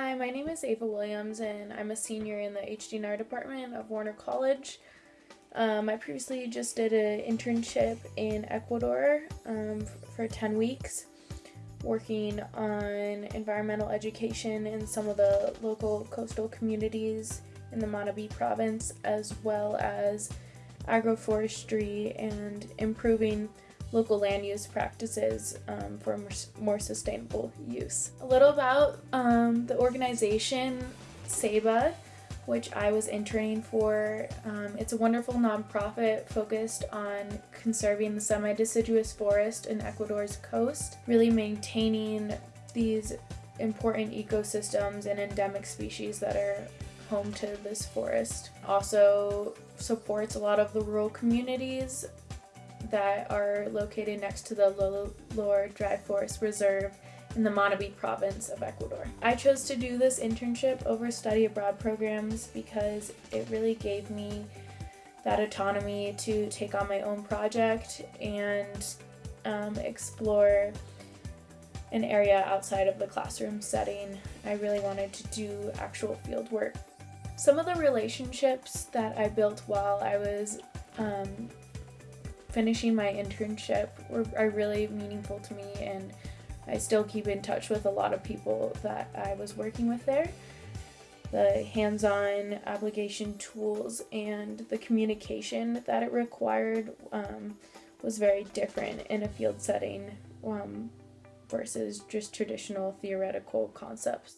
Hi, my name is Ava Williams and I'm a senior in the HDNR department of Warner College. Um, I previously just did an internship in Ecuador um, for 10 weeks working on environmental education in some of the local coastal communities in the Manabí province as well as agroforestry and improving local land use practices um, for more sustainable use. A little about um, the organization Ceiba, which I was interning for. Um, it's a wonderful nonprofit focused on conserving the semi-deciduous forest in Ecuador's coast, really maintaining these important ecosystems and endemic species that are home to this forest. Also supports a lot of the rural communities that are located next to the Lower Dry Forest Reserve in the Manabí province of Ecuador. I chose to do this internship over study abroad programs because it really gave me that autonomy to take on my own project and um, explore an area outside of the classroom setting. I really wanted to do actual field work. Some of the relationships that I built while I was um, finishing my internship were are really meaningful to me and I still keep in touch with a lot of people that I was working with there. The hands-on application tools and the communication that it required um, was very different in a field setting um, versus just traditional theoretical concepts.